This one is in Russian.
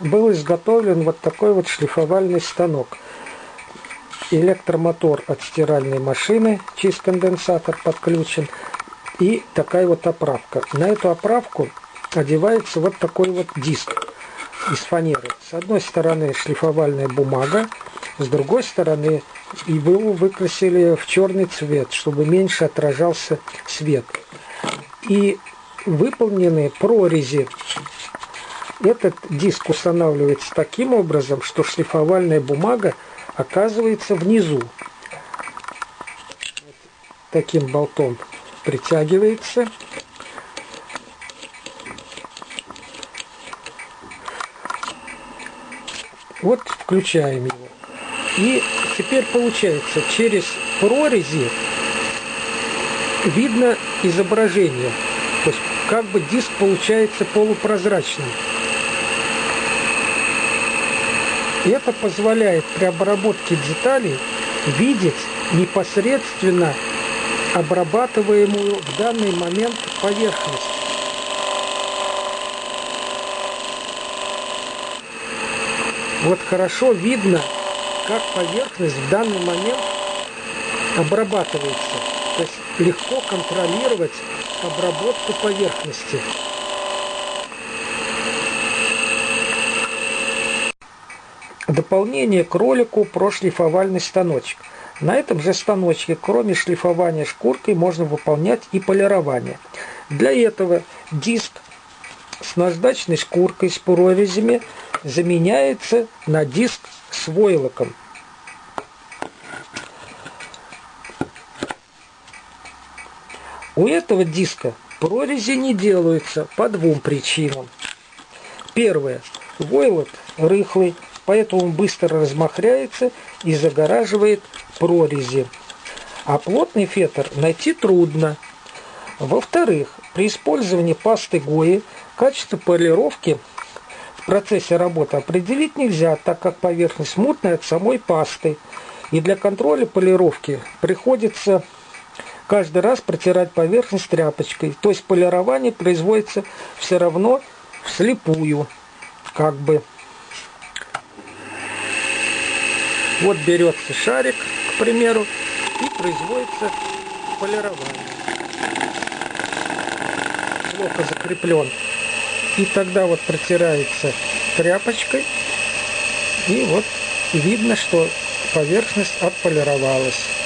был изготовлен вот такой вот шлифовальный станок. Электромотор от стиральной машины, чист конденсатор подключен. И такая вот оправка. На эту оправку одевается вот такой вот диск из фанеры. С одной стороны шлифовальная бумага, с другой стороны его выкрасили в черный цвет, чтобы меньше отражался свет. И выполнены прорези. Этот диск устанавливается таким образом, что шлифовальная бумага оказывается внизу. Таким болтом притягивается. Вот включаем его. И теперь получается, через прорези видно изображение. То есть как бы диск получается полупрозрачным. Это позволяет при обработке деталей видеть непосредственно обрабатываемую в данный момент поверхность. Вот хорошо видно, как поверхность в данный момент обрабатывается. То есть легко контролировать обработку поверхности. Дополнение к ролику про шлифовальный станочек. На этом же станочке, кроме шлифования шкуркой, можно выполнять и полирование. Для этого диск с наждачной шкуркой с прорезями заменяется на диск с войлоком. У этого диска прорези не делаются по двум причинам. Первое. Войлок рыхлый, поэтому он быстро размахряется и загораживает прорези. А плотный фетр найти трудно. Во-вторых, при использовании пасты Гои качество полировки в процессе работы определить нельзя, так как поверхность мутная от самой пасты. И для контроля полировки приходится каждый раз протирать поверхность тряпочкой. То есть полирование производится все равно вслепую, как бы. Вот берется шарик, к примеру, и производится полирование. Плохо закреплен. И тогда вот протирается тряпочкой, и вот видно, что поверхность отполировалась.